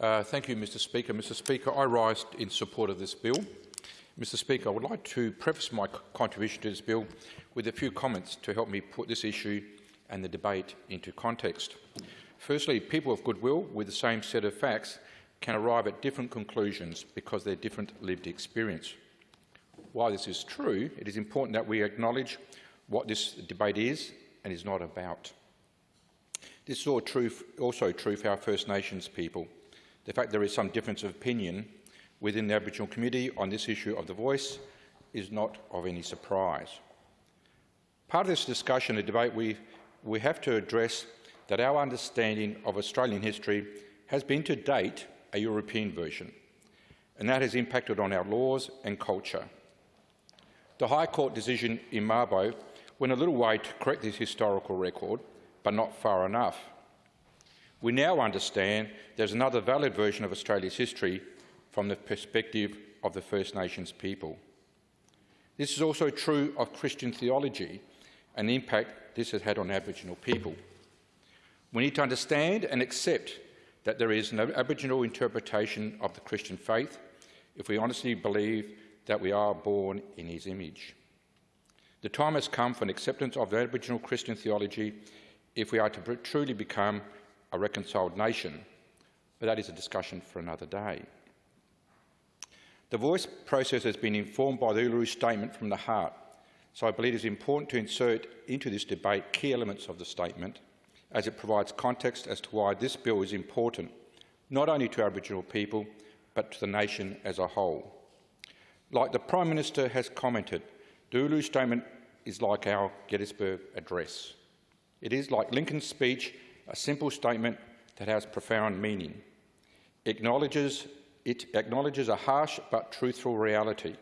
Uh, thank you, Mr Speaker. Mr Speaker, I rise in support of this bill. Mr Speaker, I would like to preface my contribution to this bill with a few comments to help me put this issue and the debate into context. Firstly, people of goodwill with the same set of facts can arrive at different conclusions because of their different lived experience. While this is true, it is important that we acknowledge what this debate is and is not about. This is also true, also true for our First Nations people. The fact there is some difference of opinion within the Aboriginal community on this issue of the voice is not of any surprise. Part of this discussion and debate, we, we have to address that our understanding of Australian history has been to date a European version, and that has impacted on our laws and culture. The High Court decision in Mabo went a little way to correct this historical record, but not far enough. We now understand there's another valid version of Australia's history from the perspective of the First Nations people. This is also true of Christian theology and the impact this has had on Aboriginal people. We need to understand and accept that there is no Aboriginal interpretation of the Christian faith if we honestly believe that we are born in his image. The time has come for an acceptance of the Aboriginal Christian theology if we are to truly become a reconciled nation, but that is a discussion for another day. The voice process has been informed by the Uluru Statement from the heart, so I believe it is important to insert into this debate key elements of the statement as it provides context as to why this bill is important, not only to Aboriginal people, but to the nation as a whole. Like the Prime Minister has commented, the Uluru Statement is like our Gettysburg Address. It is, like Lincoln's speech, a simple statement that has profound meaning. Acknowledges, it acknowledges a harsh but truthful reality.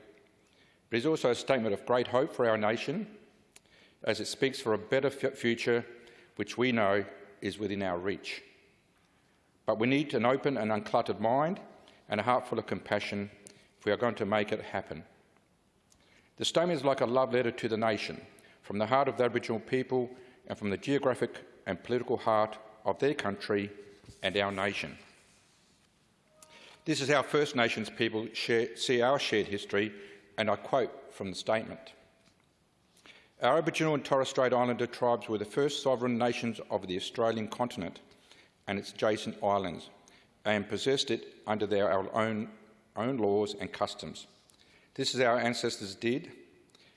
But it is also a statement of great hope for our nation, as it speaks for a better future which we know is within our reach. But we need an open and uncluttered mind and a heart full of compassion if we are going to make it happen. The statement is like a love letter to the nation, from the heart of the Aboriginal people and from the geographic and political heart of their country and our nation. This is how First Nations people share, see our shared history, and I quote from the statement. Our Aboriginal and Torres Strait Islander tribes were the first sovereign nations of the Australian continent and its adjacent islands, and possessed it under their own, own laws and customs. This is how our ancestors did,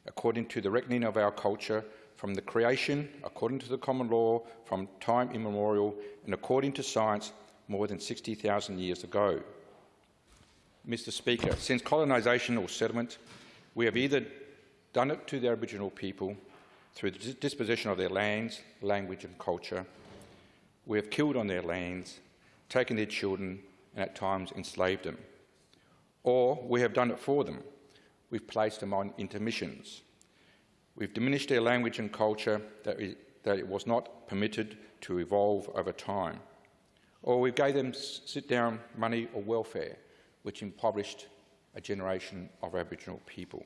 according to the reckoning of our culture, from the creation, according to the common law, from time immemorial, and according to science, more than 60,000 years ago. Mr Speaker, since colonisation or settlement, we have either done it to the Aboriginal people through the dispossession of their lands, language and culture. We have killed on their lands, taken their children and at times enslaved them. Or we have done it for them. We've placed them on intermissions. We've diminished their language and culture that, that it was not permitted to evolve over time. Or we gave them sit-down money or welfare, which impoverished a generation of Aboriginal people.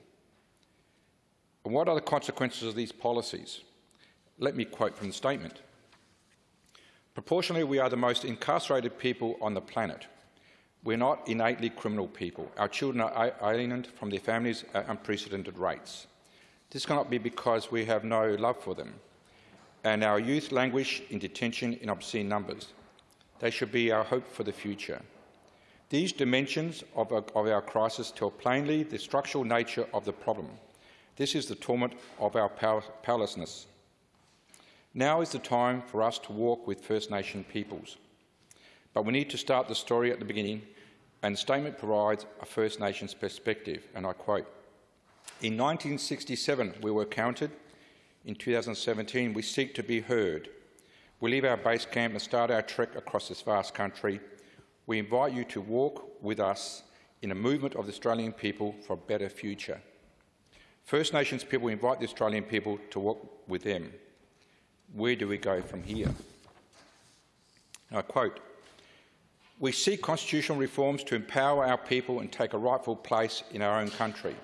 And what are the consequences of these policies? Let me quote from the statement. Proportionally, we are the most incarcerated people on the planet. We're not innately criminal people. Our children are alienated from their families at unprecedented rates. This cannot be because we have no love for them, and our youth languish in detention in obscene numbers. They should be our hope for the future. These dimensions of our, of our crisis tell plainly the structural nature of the problem. This is the torment of our powerlessness. Now is the time for us to walk with First Nation peoples. But we need to start the story at the beginning, and the statement provides a First Nations perspective, and I quote, In 1967 we were counted. In 2017 we seek to be heard. We leave our base camp and start our trek across this vast country. We invite you to walk with us in a movement of the Australian people for a better future. First Nations people invite the Australian people to walk with them. Where do we go from here? I quote, we seek constitutional reforms to empower our people and take a rightful place in our own country.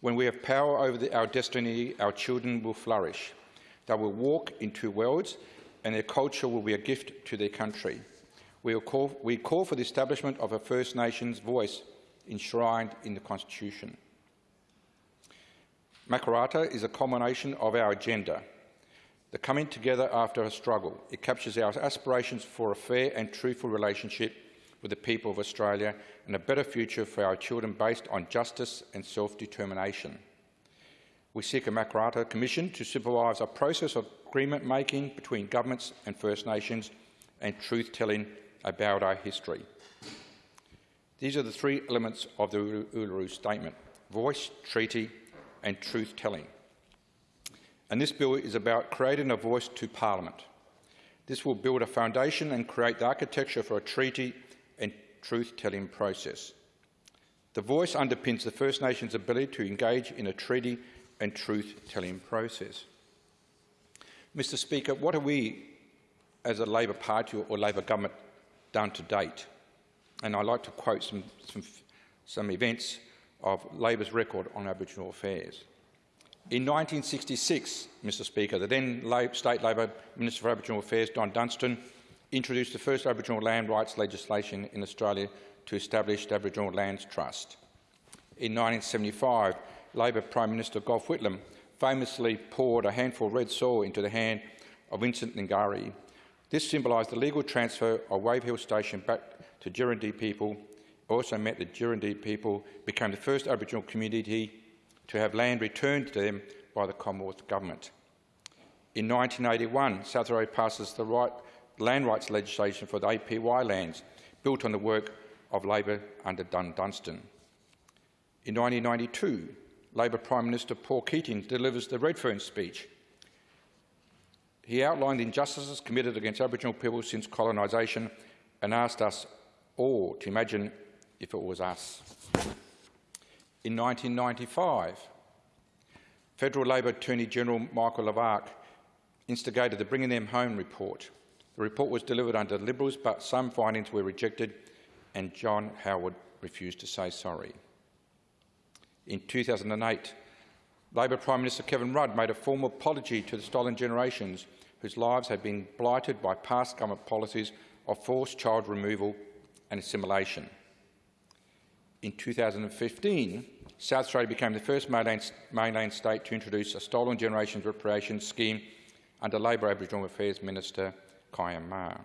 When we have power over the, our destiny, our children will flourish. They will walk in two worlds and their culture will be a gift to their country. We call, we call for the establishment of a First Nations voice enshrined in the Constitution. Makarrata is a culmination of our agenda, the coming together after a struggle. It captures our aspirations for a fair and truthful relationship with the people of Australia and a better future for our children based on justice and self-determination. We seek a Makarrata Commission to supervise a process of agreement making between governments and First Nations and truth-telling about our history. These are the three elements of the Uluru Statement, voice, treaty and truth-telling. And this bill is about creating a voice to Parliament. This will build a foundation and create the architecture for a treaty truth-telling process. The voice underpins the First Nations' ability to engage in a treaty and truth-telling process. Mr Speaker, what have we, as a Labor Party or Labor government, done to date? And I'd like to quote some, some, some events of Labor's record on Aboriginal affairs. In 1966, Mr Speaker, the then State Labor Minister for Aboriginal Affairs, Don Dunstan, introduced the first Aboriginal land rights legislation in Australia to establish the Aboriginal Lands Trust. In 1975, Labor Prime Minister Gough Whitlam famously poured a handful of red soil into the hand of Vincent Lingiari. This symbolised the legal transfer of Wave Hill Station back to Gurindji people. It also meant that Gurindji people became the first Aboriginal community to have land returned to them by the Commonwealth Government. In 1981, South Australia passes the right, land rights legislation for the APY lands, built on the work of Labor under Don Dunstan. In 1992, Labor Prime Minister Paul Keating delivers the Redfern speech. He outlined the injustices committed against Aboriginal people since colonisation and asked us all to imagine if it was us. In 1995, Federal Labor Attorney General Michael Lavarch instigated the Bringing Them Home report. The report was delivered under Liberals, but some findings were rejected and John Howard refused to say sorry. In 2008, Labor Prime Minister Kevin Rudd made a formal apology to the stolen generations whose lives had been blighted by past government policies of forced child removal and assimilation. In 2015, South Australia became the first mainland, mainland state to introduce a stolen generations reparation scheme under Labor Aboriginal Affairs Minister Kyam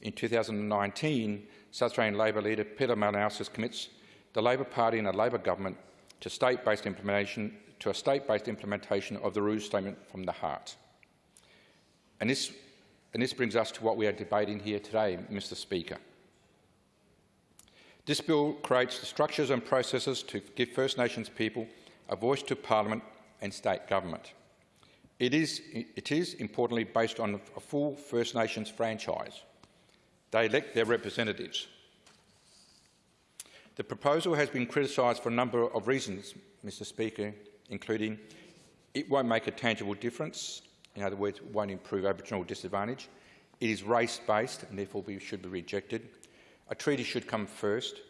In 2019, South Australian Labor leader Peter Malinauskas commits the Labor Party and the Labor government to state-based implementation to a state-based implementation of the Uluru Statement from the Heart. And this, and this brings us to what we are debating here today, Mr Speaker. This bill creates the structures and processes to give First Nations people a voice to Parliament and state government. It is, it is importantly based on a full First Nations franchise. They elect their representatives. The proposal has been criticised for a number of reasons, Mr Speaker, including it won't make a tangible difference, in other words, it won't improve Aboriginal disadvantage, it is race-based and therefore we should be rejected, a treaty should come first,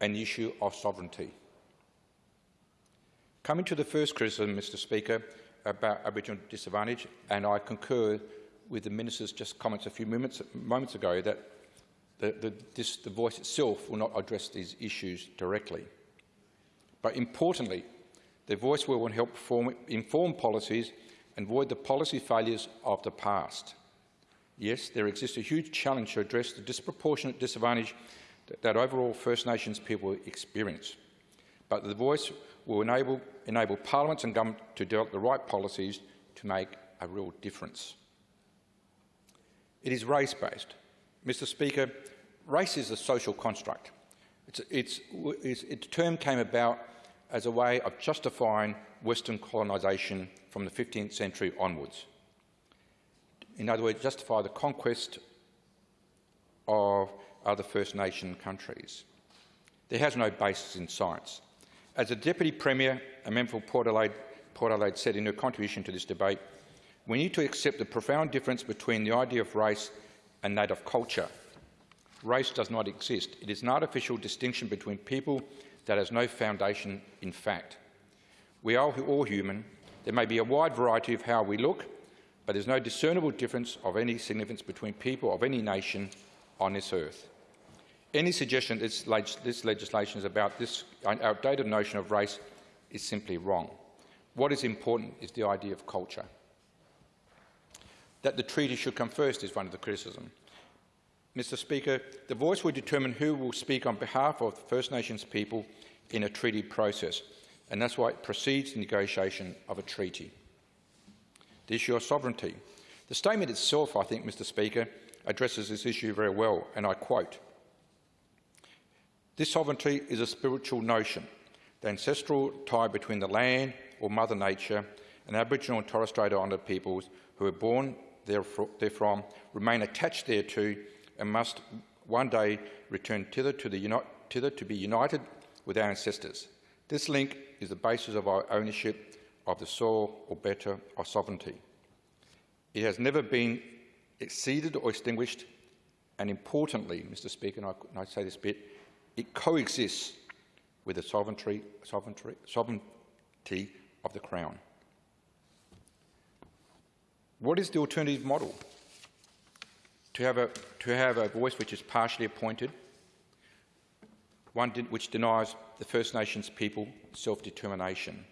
and the issue of sovereignty. Coming to the first criticism, Mr Speaker, about Aboriginal disadvantage, and I concur with the Minister's just comments a few moments, moments ago that the, the, this, the voice itself will not address these issues directly. But importantly, the voice will help form, inform policies and avoid the policy failures of the past. Yes, there exists a huge challenge to address the disproportionate disadvantage that, that overall First Nations people experience. But the voice will enable, enable parliaments and government to develop the right policies to make a real difference. It is race-based. Mr Speaker, race is a social construct. It's, it's, it's, its term came about as a way of justifying Western colonisation from the 15th century onwards. In other words, justify the conquest of other First Nation countries. There has no basis in science. As the Deputy Premier, a member for Port Adelaide, Port Adelaide said in her contribution to this debate, we need to accept the profound difference between the idea of race and that of culture race does not exist. It is an artificial distinction between people that has no foundation in fact. We are all human. There may be a wide variety of how we look, but there is no discernible difference of any significance between people of any nation on this earth. Any suggestion that this, leg this legislation is about this outdated notion of race is simply wrong. What is important is the idea of culture. That the treaty should come first is one of the criticisms. Mr Speaker, the voice will determine who will speak on behalf of the First Nations people in a treaty process, and that's why it precedes the negotiation of a treaty. The issue of sovereignty. The statement itself, I think, Mr Speaker, addresses this issue very well, and I quote, This sovereignty is a spiritual notion, the ancestral tie between the land or Mother Nature and Aboriginal and Torres Strait Islander peoples who are born therefrom remain attached thereto and must one day return thither to, to be united with our ancestors. This link is the basis of our ownership of the soil, or better, our sovereignty. It has never been exceeded or extinguished, and importantly, Mr Speaker, and I say this bit, it coexists with the sovereignty, sovereignty, sovereignty of the Crown. What is the alternative model? to have a, to have a voice which is partially appointed, one which denies the First Nations people self-determination.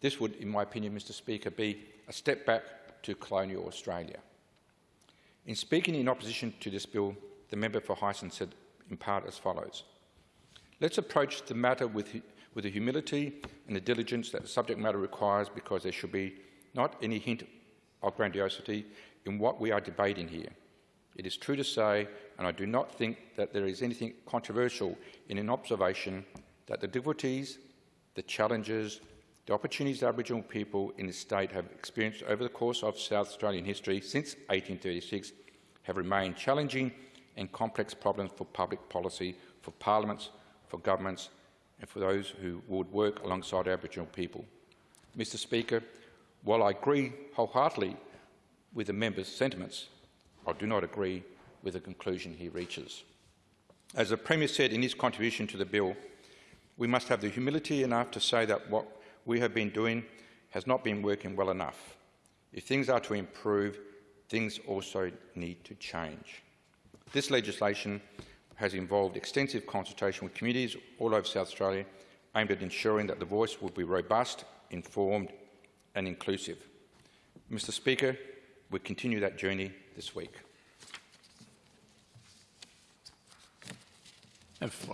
This would, in my opinion, Mr Speaker, be a step back to colonial Australia. In speaking in opposition to this bill, the member for Heysen said in part as follows. Let's approach the matter with, with the humility and the diligence that the subject matter requires because there should be not any hint of grandiosity in what we are debating here. It is true to say, and I do not think that there is anything controversial in an observation, that the difficulties, the challenges, the opportunities Aboriginal people in this state have experienced over the course of South Australian history since 1836 have remained challenging and complex problems for public policy, for parliaments, for governments and for those who would work alongside Aboriginal people. Mr Speaker, while I agree wholeheartedly with the member's sentiments, I do not agree with the conclusion he reaches. As the Premier said in his contribution to the bill, we must have the humility enough to say that what we have been doing has not been working well enough. If things are to improve, things also need to change. This legislation has involved extensive consultation with communities all over South Australia aimed at ensuring that the voice will be robust, informed and inclusive. Mr Speaker, we continue that journey this week.